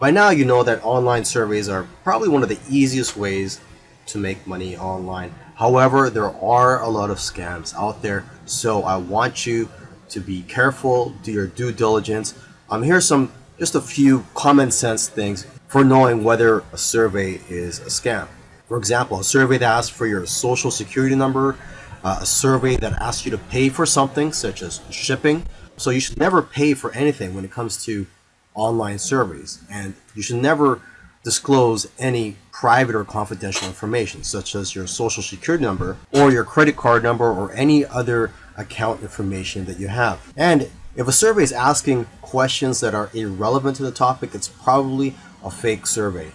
By now, you know that online surveys are probably one of the easiest ways to make money online. However, there are a lot of scams out there, so I want you to be careful, do your due diligence. Um, here's some, just a few common sense things for knowing whether a survey is a scam. For example, a survey that asks for your social security number, uh, a survey that asks you to pay for something such as shipping. So you should never pay for anything when it comes to online surveys. And you should never disclose any private or confidential information such as your social security number or your credit card number or any other account information that you have. And if a survey is asking questions that are irrelevant to the topic, it's probably a fake survey.